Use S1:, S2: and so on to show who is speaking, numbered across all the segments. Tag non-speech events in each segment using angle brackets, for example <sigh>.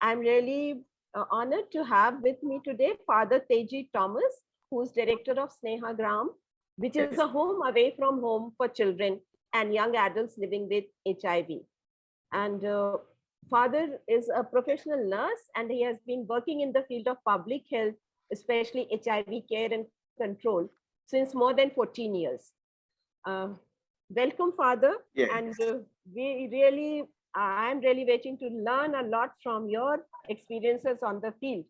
S1: I'm really uh, honored to have with me today Father Teji Thomas, who's director of Sneha Gram, which is a home away from home for children and young adults living with HIV. And uh, father is a professional nurse and he has been working in the field of public health, especially HIV care and control since more than 14 years. Uh, welcome, Father.
S2: Yes.
S1: And uh, we really, I'm really waiting to learn a lot from your experiences on the field.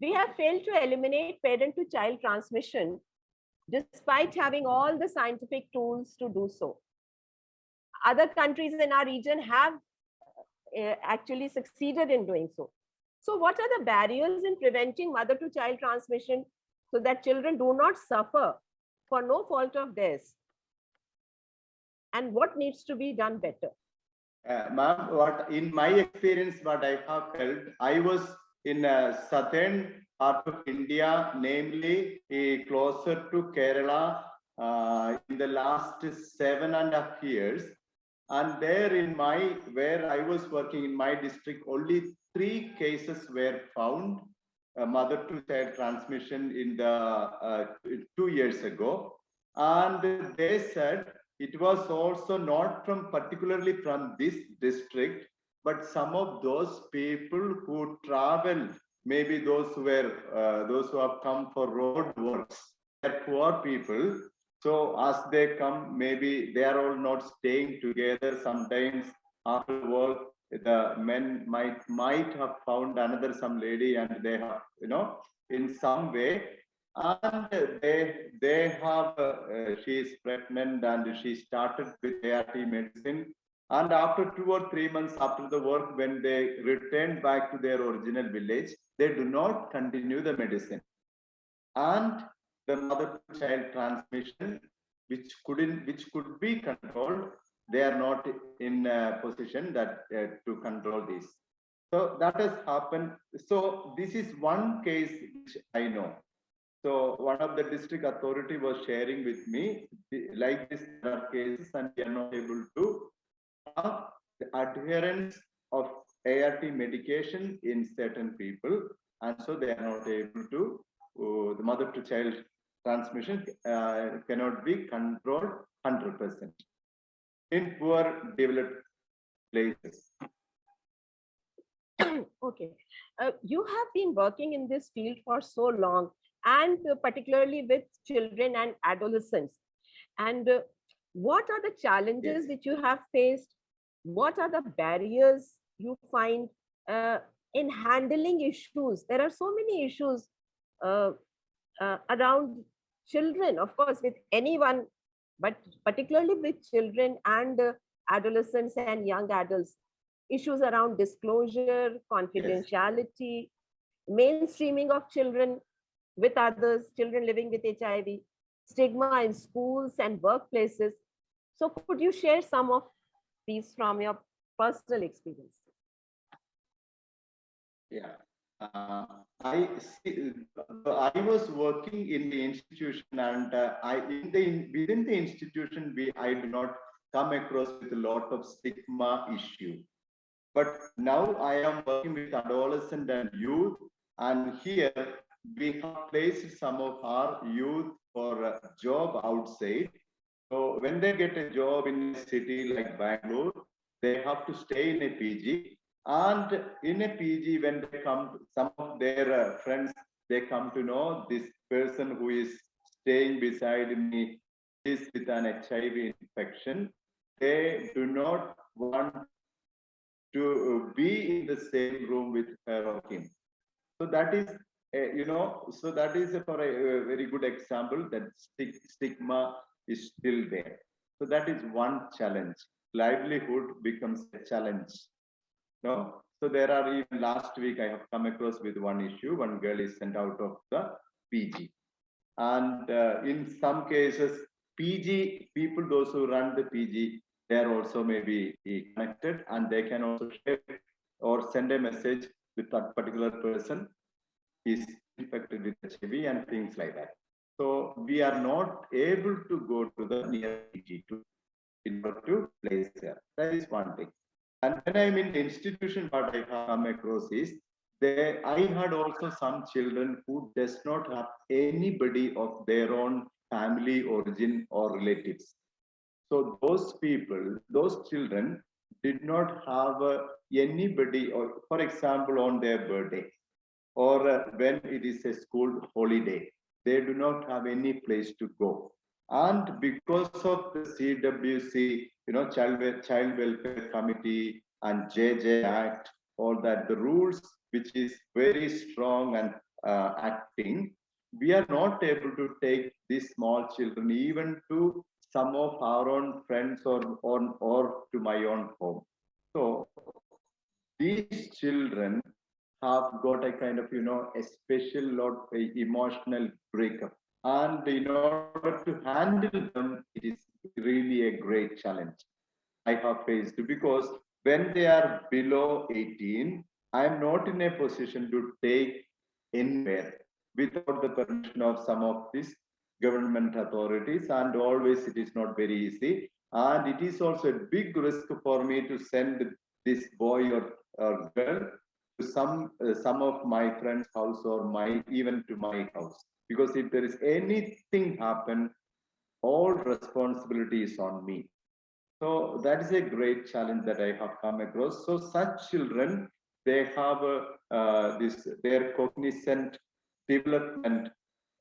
S1: We have failed to eliminate parent to child transmission despite having all the scientific tools to do so. Other countries in our region have uh, actually succeeded in doing so. So what are the barriers in preventing mother to child transmission so that children do not suffer for no fault of theirs? And what needs to be done better?
S2: Uh, Ma'am, what in my experience, what I have felt, I was in a southern part of India, namely uh, closer to Kerala, uh, in the last seven and a half years. And there in my, where I was working in my district, only three cases were found, uh, mother to child transmission in the uh, two years ago. And they said it was also not from particularly from this district, but some of those people who travel, maybe those who were uh, those who have come for road works, they're poor people. So as they come, maybe they are all not staying together. Sometimes after work, the men might might have found another some lady and they have, you know, in some way and they they have uh, she is pregnant and she started with ART medicine. And after two or three months after the work when they returned back to their original village they do not continue the medicine. And the mother to child transmission which couldn't which could be controlled they are not in a position that uh, to control this. So that has happened. So this is one case which i know so one of the district authority was sharing with me, like this there are cases and we are not able to have the adherence of ART medication in certain people, and so they are not able to, uh, the mother to child transmission uh, cannot be controlled 100% in poor developed places. <coughs>
S1: okay, uh, you have been working in this field for so long and particularly with children and adolescents. And uh, what are the challenges yes. which you have faced? What are the barriers you find uh, in handling issues? There are so many issues uh, uh, around children, of course, with anyone, but particularly with children and uh, adolescents and young adults. Issues around disclosure, confidentiality, yes. mainstreaming of children with others, children living with HIV, stigma in schools and workplaces. So could you share some of these from your personal experience?
S2: Yeah, uh, I see, I was working in the institution and uh, I in the within the institution we I do not come across with a lot of stigma issue. But now I am working with adolescent and youth and here we have placed some of our youth for a job outside. So when they get a job in a city like Bangalore, they have to stay in a PG. And in a PG, when they come, some of their uh, friends, they come to know this person who is staying beside me is with an HIV infection. They do not want to be in the same room with her or him. So that is uh, you know, so that is for a, a very good example that stigma is still there. So that is one challenge. Livelihood becomes a challenge. No, so there are even last week I have come across with one issue. One girl is sent out of the PG, and uh, in some cases, PG people, those who run the PG, they are also maybe connected, and they can also share or send a message with that particular person is infected with HIV and things like that. So we are not able to go to the near PG2 in order to place there. That is one thing. And when I'm in the institution, what I come across is They, I had also some children who does not have anybody of their own family origin or relatives. So those people, those children did not have uh, anybody, or for example, on their birthday, or uh, when it is a school holiday, they do not have any place to go. And because of the CWC, you know, Child, Child Welfare Committee and JJ Act, all that, the rules which is very strong and uh, acting, we are not able to take these small children even to some of our own friends or, or, or to my own home. So these children have got a kind of, you know, a special lot emotional breakup. And in order to handle them, it is really a great challenge I have faced because when they are below 18, I am not in a position to take anywhere without the permission of some of these government authorities and always it is not very easy and it is also a big risk for me to send this boy or, or girl some uh, some of my friends house or my even to my house. Because if there is anything happen all responsibility is on me. So that is a great challenge that i have come across. So such children they have uh, uh, this their cognizant development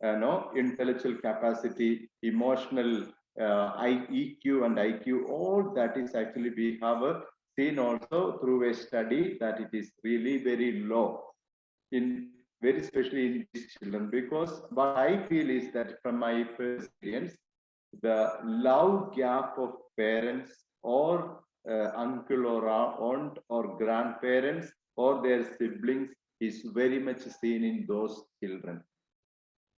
S2: you know intellectual capacity emotional uh, I- EQ and IQ, all that is actually we have uh, seen also through a study that it is really very low in very especially in these children because what I feel is that from my experience, the love gap of parents or uh, uncle or aunt or grandparents or their siblings is very much seen in those children.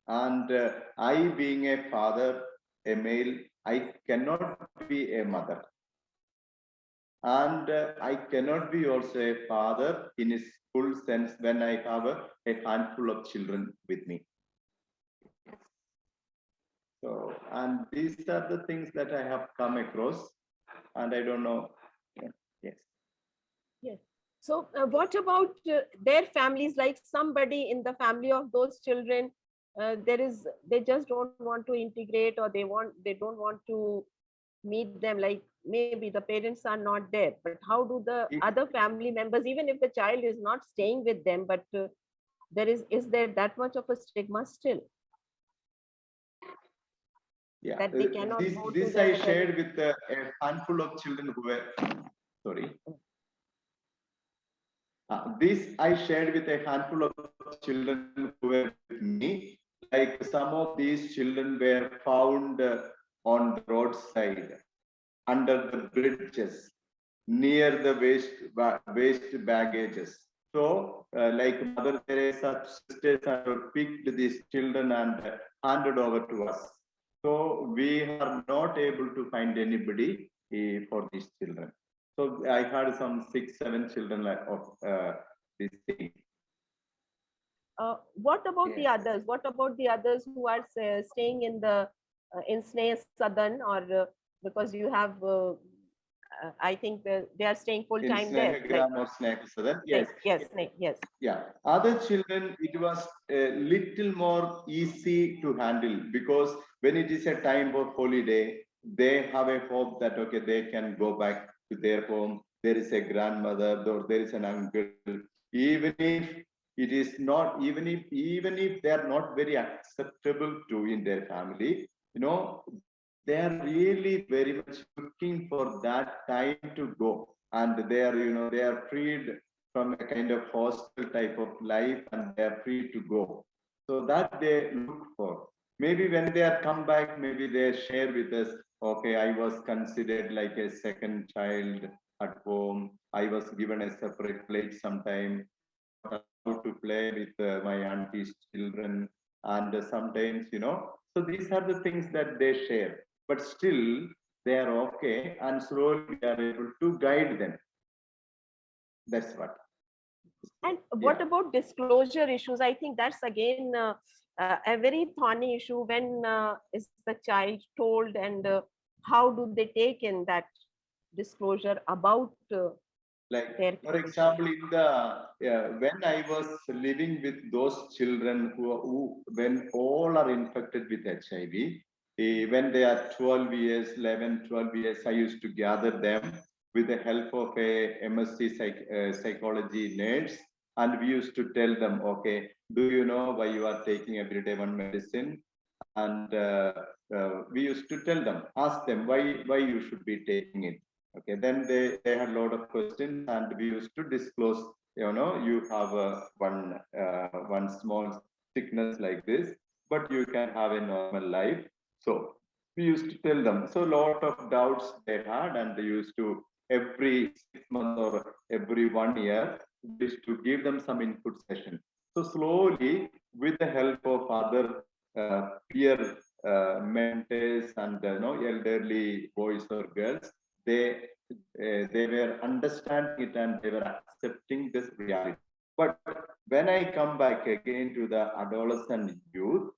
S2: And uh, I being a father, a male, I cannot be a mother. And uh, I cannot be also a father in its full sense when I have a, a handful of children with me. So, and these are the things that I have come across, and I don't know. yeah, Yes.
S1: So uh, what about uh, their families, like somebody in the family of those children, uh, there is, they just don't want to integrate or they want, they don't want to meet them, like maybe the parents are not there, but how do the other family members, even if the child is not staying with them, but uh, there is, is there that much of a stigma still?
S2: Yeah,
S1: that they
S2: uh,
S1: cannot
S2: this, this I shared with uh, a handful of children who were, sorry. Uh, this I shared with a handful of children who were with me. Like some of these children were found uh, on the roadside, under the bridges, near the waste, waste baggages. So, uh, like Mother Teresa sisters have picked these children and uh, handed over to us. So we are not able to find anybody eh, for these children. So I had some six, seven children like of uh, this thing.
S1: Uh, what about the others? What about the others who are staying in the uh, in Snehasadan or uh, because you have, uh, uh, I think the, they are staying full
S2: In
S1: time there. like-
S2: or Snehasadan, yes.
S1: Yes, yes.
S2: Yeah, other children, it was a little more easy to handle because when it is a time of holiday, they have a hope that, okay, they can go back to their home. There is a grandmother or there is an uncle. Even if it is not, even if, even if they are not very acceptable to in their family, you know, they are really very much looking for that time to go. And they are, you know, they are freed from a kind of hostile type of life and they are free to go. So that they look for. Maybe when they are come back, maybe they share with us, okay, I was considered like a second child at home. I was given a separate plate sometime to play with uh, my auntie's children. And uh, sometimes, you know, so these are the things that they share, but still they are okay. And slowly we are able to guide them. That's what.
S1: And what
S2: Yeah.
S1: about disclosure issues? I think that's again uh, uh, a very thorny issue. When uh, is the child told and uh, how do they take in that disclosure about uh,
S2: Like, for example, in the, yeah, when I was living with those children who, who, when all are infected with HIV, eh, when they are 12 years, 11, 12 years, I used to gather them with the help of a MSc psych, uh, psychology nurse. And we used to tell them, okay, do you know why you are taking everyday one medicine? And uh, uh, we used to tell them, ask them why, why you should be taking it. Okay, then they, they had a lot of questions and we used to disclose, you know, you have a one, uh, one small sickness like this, but you can have a normal life. So we used to tell them. So a lot of doubts they had and they used to every six months or every one year, used to give them some input session. So slowly, with the help of other uh, peer uh, mentors and you know, elderly boys or girls, they uh, they were understanding it and they were accepting this reality. But when I come back again to the adolescent youth,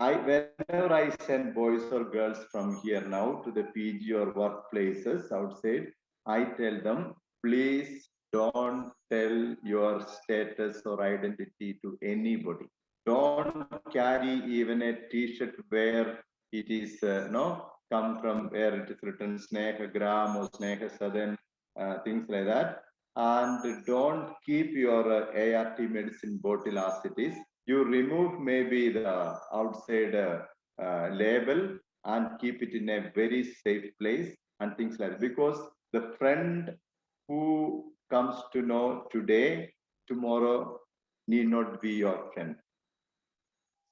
S2: I whenever I send boys or girls from here now to the PG or workplaces outside, I tell them, please don't tell your status or identity to anybody. Don't carry even a t-shirt where it is uh, no come from where it is written Snehagram or Sneha Sadan, uh, things like that. And don't keep your uh, ART medicine bottle as it is. You remove maybe the outside uh, uh, label and keep it in a very safe place and things like that. Because the friend who comes to know today, tomorrow need not be your friend.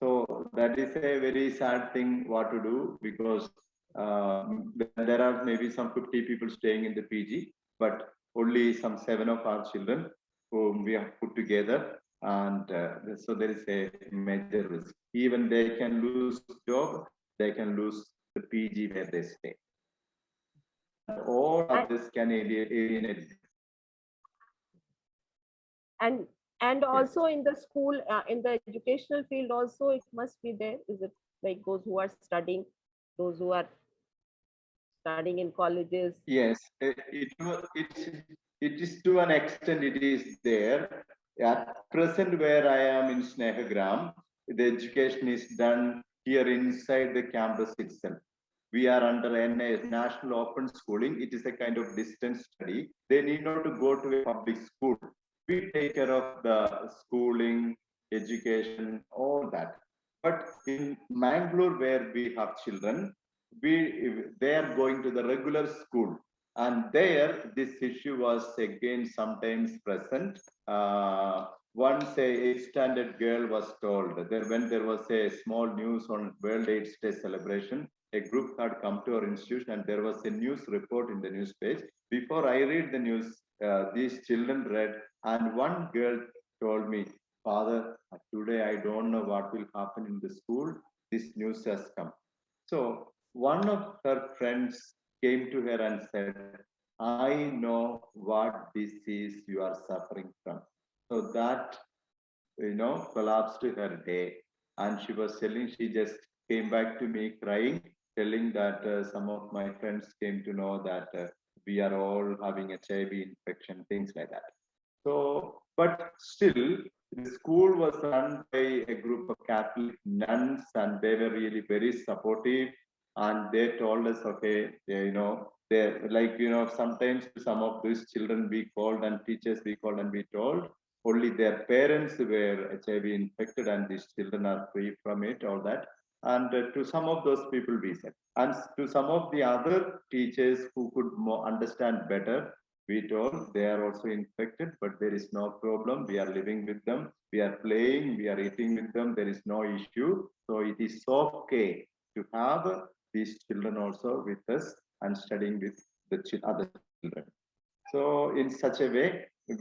S2: So that is a very sad thing what to do because there are maybe some 50 people staying in the PG, but only some seven of our children whom we have put together. And uh, so there is a major risk. Even they can lose job, they can lose the PG where they stay. All of this can alienate.
S1: And and also in the school, uh, in the educational field also, it must be there. Is it like those who are studying, those who are studying in colleges?
S2: Yes, it, it, it is to an extent it is there. At present where I am in Snehagram, the education is done here inside the campus itself. We are under NA, National Open Schooling. It is a kind of distance study. They need not to go to a public school. We take care of the schooling, education, all that. But in Mangalore, where we have children, we they are going to the regular school and there this issue was again sometimes present. Uh, once a standard girl was told that when there was a small news on world aids day celebration a group had come to our institution and there was a news report in the news page before i read the news uh, these children read and one girl told me father today i don't know what will happen in the school. This news has come. So one of her friends came to her and said, I know what disease you are suffering from. So that, you know, collapsed her day. And she was telling, she just came back to me crying, telling that uh, some of my friends came to know that uh, we are all having HIV infection, things like that. So, but still, the school was run by a group of Catholic nuns, and they were really very supportive. And they told us, okay, they, you know, they like you know sometimes some of these children we called and teachers we called and we told only their parents were HIV infected and these children are free from it, all that. And uh, to some of those people we said, and to some of the other teachers who could more understand better, we told they are also infected, but there is no problem. We are living with them. We are playing. We are eating with them. There is no issue. So it is okay to have these children also with us and studying with the chil- other children. So in such a way,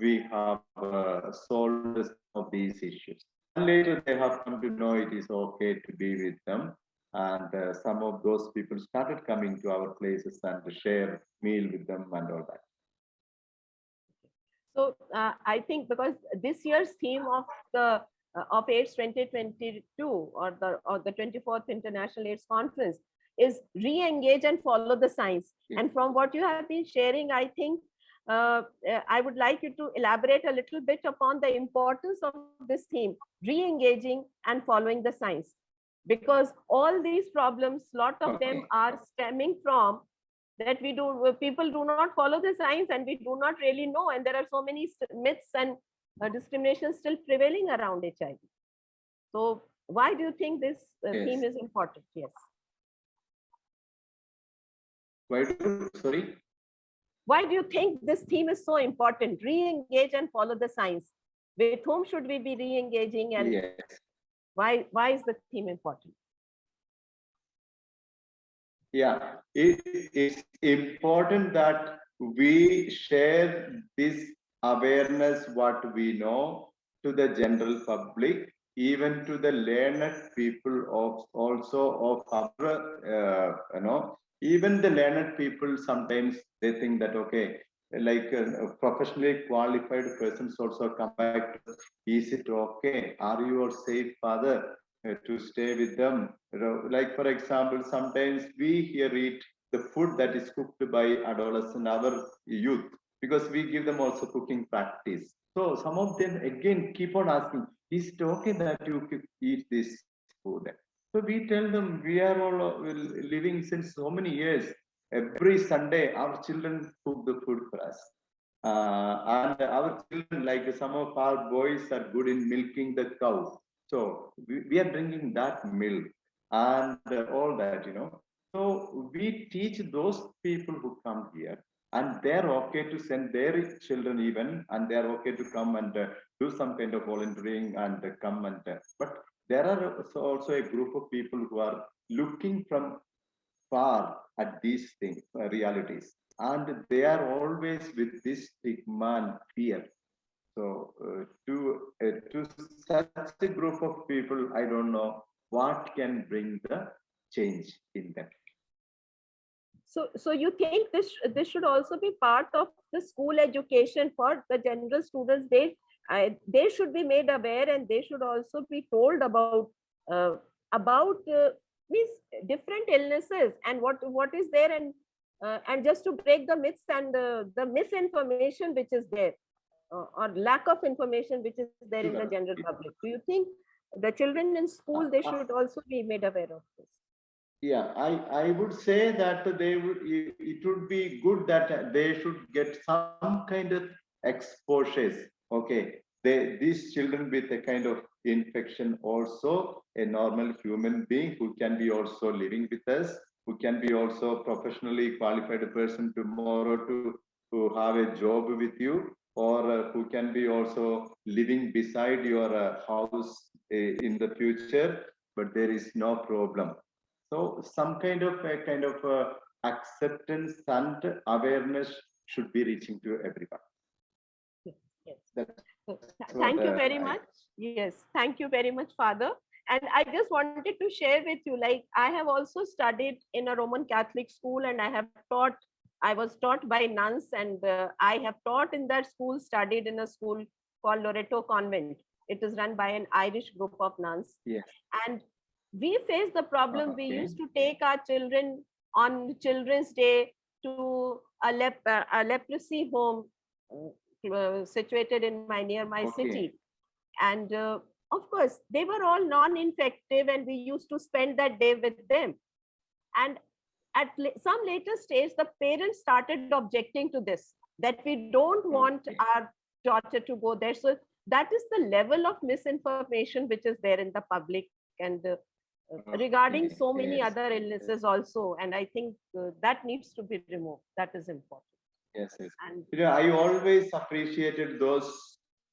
S2: we have uh, solved some of these issues. And later they have come to know it is okay to be with them. And uh, some of those people started coming to our places and share meal with them and all that.
S1: So uh, I think because this year's theme of the uh, of AIDS 2022 or the or the 24th International AIDS Conference is re-engage and follow the science. And from what you have been sharing, I think uh, uh, I would like you to elaborate a little bit upon the importance of this theme, re-engaging and following the science. Because all these problems, lot of them are stemming from that we do, uh, people do not follow the science and we do not really know. And there are so many myths and uh, discrimination still prevailing around HIV. So why do you think this uh, theme is important? Yes.
S2: Why do, sorry?
S1: Why do you think this theme is so important? Re-engage and follow the science. With whom should we be re-engaging and
S2: Yes.
S1: why, why is the theme important?
S2: Yeah, it is important that we share this awareness, what we know to the general public, even to the learned people of also of our, uh, you know, even the learned people sometimes they think that, okay, like uh, professionally qualified persons also come back. to, Is it okay? Are you all safe, father? uh, to stay with them. Like for example, sometimes we here eat the food that is cooked by adolescent, our youth, because we give them also cooking practice. So some of them again keep on asking, is it okay that you eat this food? So we tell them we are all uh, living since so many years. Every Sunday, our children cook the food for us. Uh, and our children, like some of our boys are good in milking the cow. So we, we are drinking that milk and all that, you know. So we teach those people who come here and they're okay to send their children even and they're okay to come and uh, do some kind of volunteering and uh, come and uh, but there are also a group of people who are looking from far at these things uh, realities and they are always with this stigma and fear so uh, to uh, to such a group of people, I don't know what can bring the change in them.
S1: So, so you think this, this should also be part of the school education for the general students? They, I they should be made aware and they should also be told about, uh, about uh, means different illnesses and what, what is there and, uh, and just to break the myths and the, the misinformation which is there uh, or lack of information which is there in the general public. Do you think the children in school, they should also be made aware of this?
S2: Yeah, I, I would say that they would, it would be good that they should get some kind of exposures. Okay, they, these children with a kind of infection also a normal human being who can be also living with us, who can be also professionally qualified person tomorrow to, to have a job with you, or uh, who can be also living beside your uh, house uh, in the future, but there is no problem. So some kind of a kind of uh, acceptance and awareness should be reaching to everyone.
S1: Yes.
S2: That's
S1: So, th-
S2: what,
S1: Thank you
S2: uh,
S1: very much. Yes, thank you very much, Father. And I just wanted to share with you, like I have also studied in a Roman Catholic school and I have taught, I was taught by nuns and uh, I have taught in that school, studied in a school called Loreto Convent. It is run by an Irish group of nuns.
S2: Yes.
S1: And we face the problem, we used to take our children on Children's Day to a, lep uh, a leprosy home situated in my near my
S2: Okay.
S1: city. And uh, of course they were all non-infective and we used to spend that day with them. And at some later stage the parents started objecting to this that we don't want
S2: Okay.
S1: our daughter to go there. So that is the level of misinformation which is there in the public and uh, uh, regarding so many
S2: yes,
S1: other illnesses also. And i think uh, that needs to be removed. That is important
S2: Yes, yes.
S1: and
S2: You know, I always appreciated those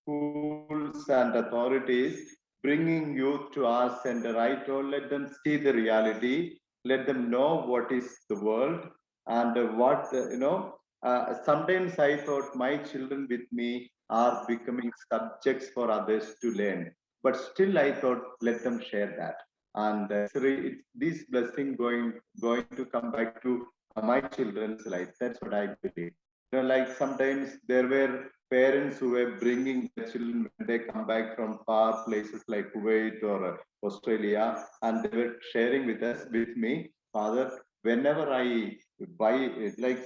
S2: schools and authorities bringing youth to us and I told let them see the reality, let them know what is the world and what, you know, uh, sometimes I thought my children with me are becoming subjects for others to learn. But still I thought let them share that. And uh, it's this blessing going going to come back to my children's life. That's what I believe you know, like sometimes there were parents who were bringing their children when they come back from far places like Kuwait or Australia, and they were sharing with us, with me, Father, whenever I buy, like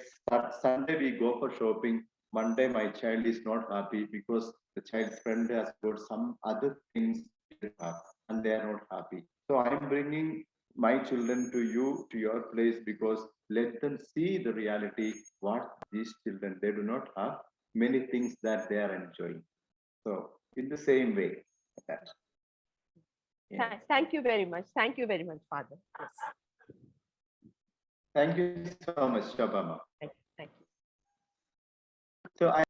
S2: Sunday we go for shopping, Monday my child is not happy because the child's friend has got some other things and they are not happy. So I'm bringing my children to you, to your place, because let them see the reality, what these children, they do not have many things that they are enjoying. So in the same way. that. Yeah.
S1: Thank you very much. Thank you very much, Father. Yes,
S2: Thank you so much, Shabama.
S1: Thank you. Thank you.
S2: So I